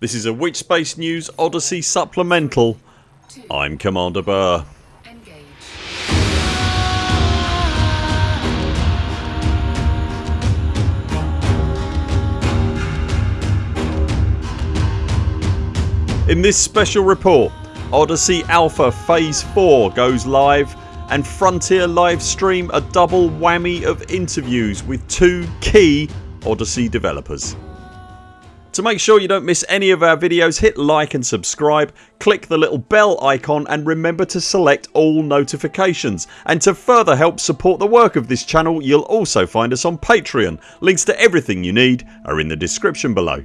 This is a Witchspace News Odyssey supplemental. I'm Commander Burr. In this special report Odyssey Alpha Phase 4 goes live and Frontier livestream a double whammy of interviews with two key Odyssey developers. To make sure you don't miss any of our videos hit like and subscribe, click the little bell icon and remember to select all notifications and to further help support the work of this channel you'll also find us on Patreon. Links to everything you need are in the description below.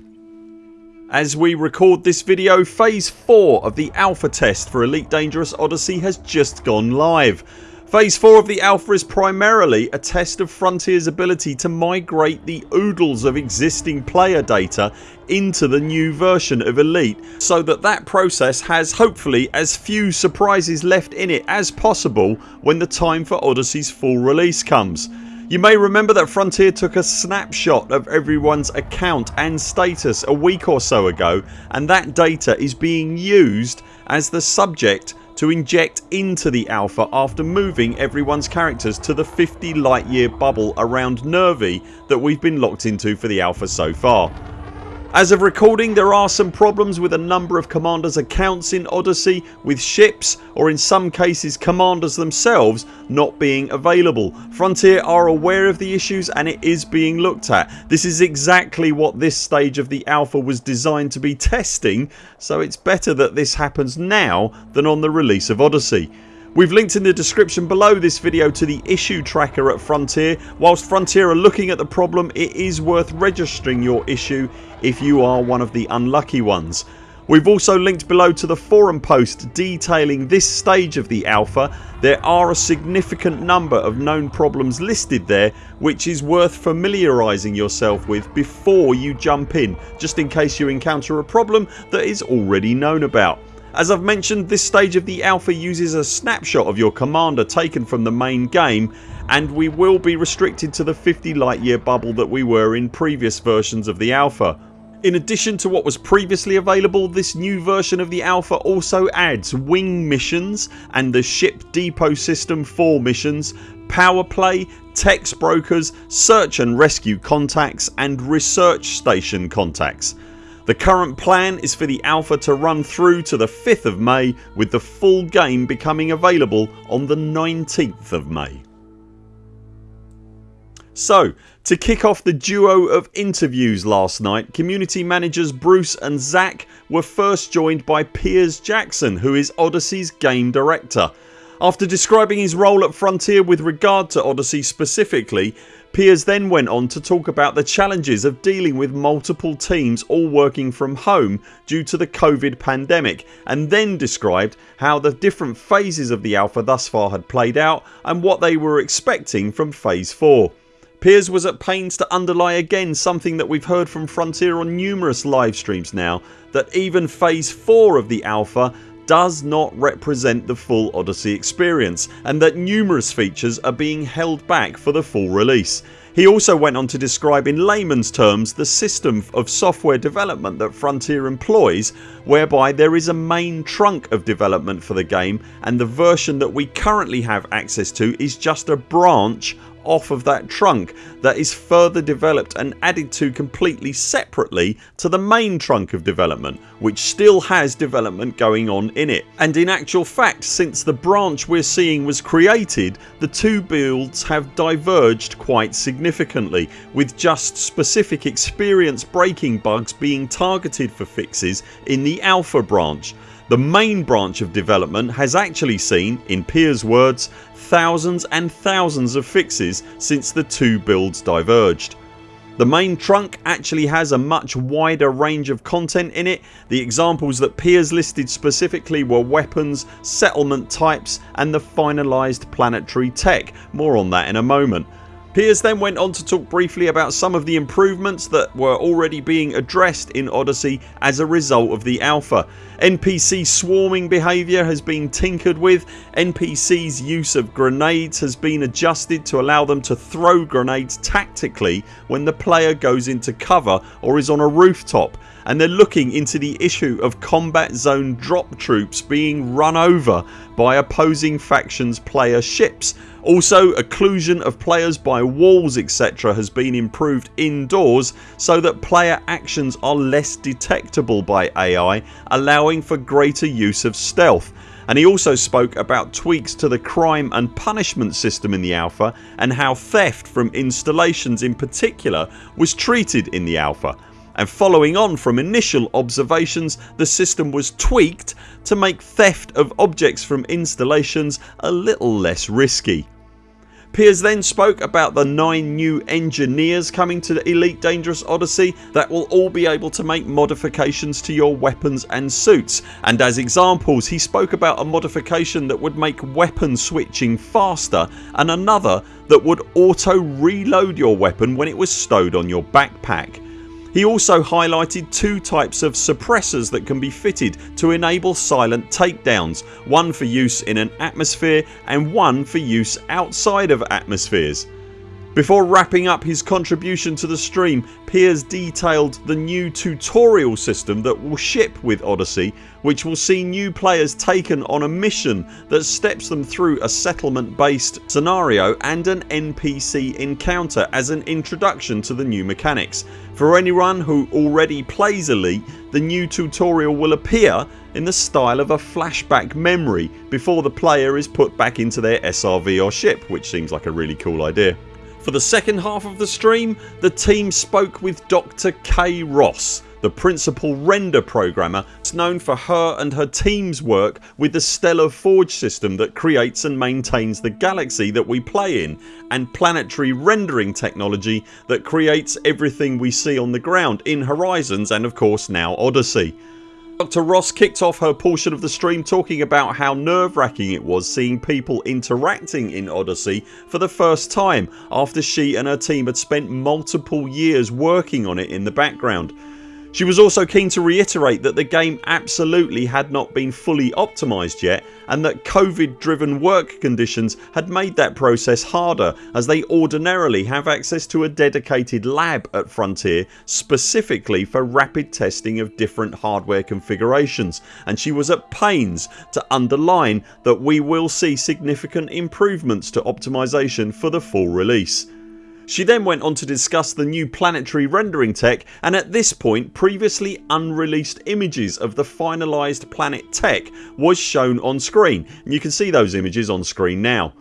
As we record this video phase 4 of the alpha test for Elite Dangerous Odyssey has just gone live. Phase 4 of the alpha is primarily a test of Frontiers ability to migrate the oodles of existing player data into the new version of Elite so that that process has hopefully as few surprises left in it as possible when the time for Odyssey's full release comes. You may remember that Frontier took a snapshot of everyone's account and status a week or so ago and that data is being used as the subject to inject into the alpha after moving everyone's characters to the 50 light year bubble around Nervi that we've been locked into for the alpha so far. As of recording there are some problems with a number of commanders accounts in Odyssey with ships or in some cases commanders themselves not being available. Frontier are aware of the issues and it is being looked at. This is exactly what this stage of the alpha was designed to be testing so it's better that this happens now than on the release of Odyssey. We've linked in the description below this video to the issue tracker at Frontier. Whilst Frontier are looking at the problem it is worth registering your issue if you are one of the unlucky ones. We've also linked below to the forum post detailing this stage of the alpha. There are a significant number of known problems listed there which is worth familiarising yourself with before you jump in just in case you encounter a problem that is already known about. As I've mentioned this stage of the alpha uses a snapshot of your commander taken from the main game and we will be restricted to the 50 light year bubble that we were in previous versions of the alpha. In addition to what was previously available this new version of the alpha also adds wing missions and the ship depot system 4 missions, power play, tech brokers, search and rescue contacts and research station contacts. The current plan is for the alpha to run through to the 5th of May with the full game becoming available on the 19th of May. So to kick off the duo of interviews last night community managers Bruce and Zac were first joined by Piers Jackson who is Odyssey's game director. After describing his role at Frontier with regard to Odyssey specifically Piers then went on to talk about the challenges of dealing with multiple teams all working from home due to the COVID pandemic and then described how the different phases of the alpha thus far had played out and what they were expecting from phase 4. Piers was at pains to underlie again something that we've heard from Frontier on numerous live streams now that even phase 4 of the alpha does not represent the full Odyssey experience and that numerous features are being held back for the full release. He also went on to describe in layman's terms the system of software development that Frontier employs whereby there is a main trunk of development for the game and the version that we currently have access to is just a branch off of that trunk that is further developed and added to completely separately to the main trunk of development which still has development going on in it. And in actual fact since the branch we're seeing was created the two builds have diverged quite significantly with just specific experience breaking bugs being targeted for fixes in the alpha branch. The main branch of development has actually seen, in Piers words, thousands and thousands of fixes since the two builds diverged. The main trunk actually has a much wider range of content in it. The examples that Piers listed specifically were weapons, settlement types and the finalised planetary tech. More on that in a moment. Piers then went on to talk briefly about some of the improvements that were already being addressed in Odyssey as a result of the alpha. NPC swarming behaviour has been tinkered with, NPCs use of grenades has been adjusted to allow them to throw grenades tactically when the player goes into cover or is on a rooftop and they're looking into the issue of combat zone drop troops being run over by opposing factions player ships. Also occlusion of players by walls etc has been improved indoors so that player actions are less detectable by AI allowing for greater use of stealth and he also spoke about tweaks to the crime and punishment system in the alpha and how theft from installations in particular was treated in the alpha and following on from initial observations the system was tweaked to make theft of objects from installations a little less risky. Piers then spoke about the 9 new engineers coming to the Elite Dangerous Odyssey that will all be able to make modifications to your weapons and suits and as examples he spoke about a modification that would make weapon switching faster and another that would auto reload your weapon when it was stowed on your backpack. He also highlighted two types of suppressors that can be fitted to enable silent takedowns, one for use in an atmosphere and one for use outside of atmospheres. Before wrapping up his contribution to the stream Piers detailed the new tutorial system that will ship with Odyssey which will see new players taken on a mission that steps them through a settlement based scenario and an NPC encounter as an introduction to the new mechanics. For anyone who already plays Elite the new tutorial will appear in the style of a flashback memory before the player is put back into their SRV or ship which seems like a really cool idea. For the second half of the stream the team spoke with Dr Kay Ross the principal render programmer It's known for her and her teams work with the Stellar Forge system that creates and maintains the galaxy that we play in and planetary rendering technology that creates everything we see on the ground in Horizons and of course now Odyssey. Dr Ross kicked off her portion of the stream talking about how nerve wracking it was seeing people interacting in Odyssey for the first time after she and her team had spent multiple years working on it in the background. She was also keen to reiterate that the game absolutely had not been fully optimised yet and that COVID driven work conditions had made that process harder as they ordinarily have access to a dedicated lab at Frontier specifically for rapid testing of different hardware configurations and she was at pains to underline that we will see significant improvements to optimisation for the full release. She then went on to discuss the new planetary rendering tech and at this point previously unreleased images of the finalised planet tech was shown on screen and you can see those images on screen now.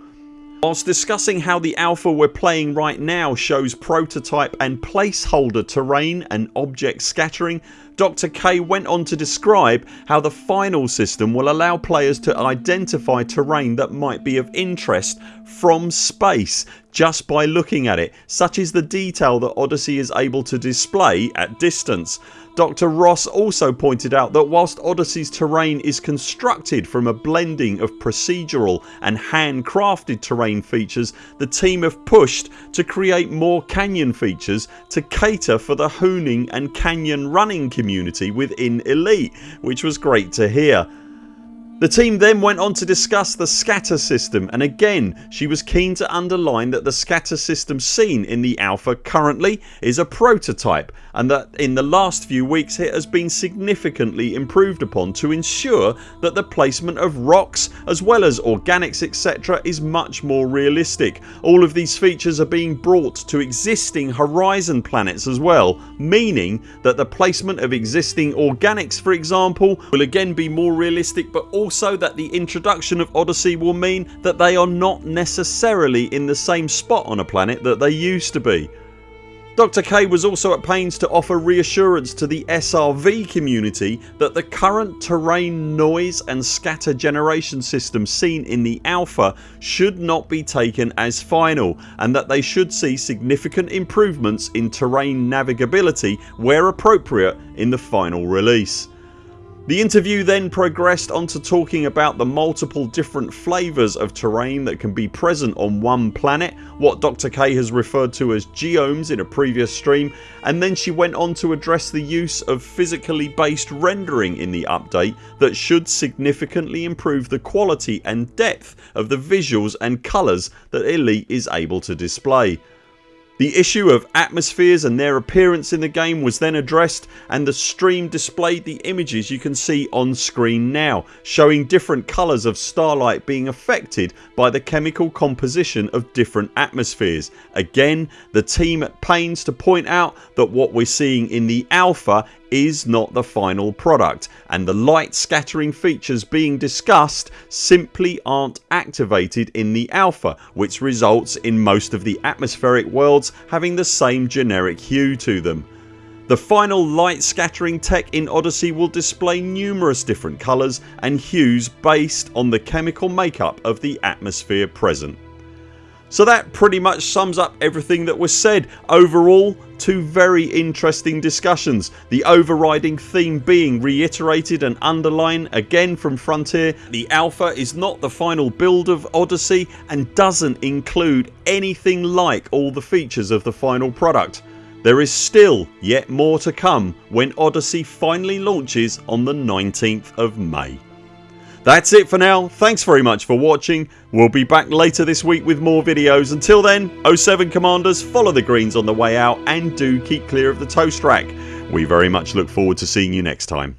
Whilst discussing how the alpha we're playing right now shows prototype and placeholder terrain and object scattering Dr Kay went on to describe how the final system will allow players to identify terrain that might be of interest from space just by looking at it such is the detail that Odyssey is able to display at distance. Dr Ross also pointed out that whilst Odyssey's terrain is constructed from a blending of procedural and handcrafted terrain features the team have pushed to create more canyon features to cater for the hooning and canyon running community within Elite which was great to hear. The team then went on to discuss the scatter system and again she was keen to underline that the scatter system seen in the alpha currently is a prototype and that in the last few weeks it has been significantly improved upon to ensure that the placement of rocks as well as organics etc is much more realistic. All of these features are being brought to existing horizon planets as well meaning that the placement of existing organics for example will again be more realistic but also also that the introduction of Odyssey will mean that they are not necessarily in the same spot on a planet that they used to be. Dr Kay was also at pains to offer reassurance to the SRV community that the current terrain noise and scatter generation system seen in the alpha should not be taken as final and that they should see significant improvements in terrain navigability where appropriate in the final release. The interview then progressed onto talking about the multiple different flavours of terrain that can be present on one planet, what Dr Kay has referred to as geomes in a previous stream and then she went on to address the use of physically based rendering in the update that should significantly improve the quality and depth of the visuals and colours that Elite is able to display. The issue of atmospheres and their appearance in the game was then addressed and the stream displayed the images you can see on screen now showing different colours of starlight being affected by the chemical composition of different atmospheres. Again the team at pains to point out that what we're seeing in the alpha is not the final product and the light scattering features being discussed simply aren't activated in the alpha which results in most of the atmospheric worlds having the same generic hue to them. The final light scattering tech in Odyssey will display numerous different colours and hues based on the chemical makeup of the atmosphere present. So that pretty much sums up everything that was said. Overall two very interesting discussions. The overriding theme being reiterated and underlined again from Frontier. The alpha is not the final build of Odyssey and doesn't include anything like all the features of the final product. There is still yet more to come when Odyssey finally launches on the 19th of May. That's it for now. Thanks very much for watching. We'll be back later this week with more videos. Until then 0 7 CMDRs follow the greens on the way out and do keep clear of the toast rack. We very much look forward to seeing you next time.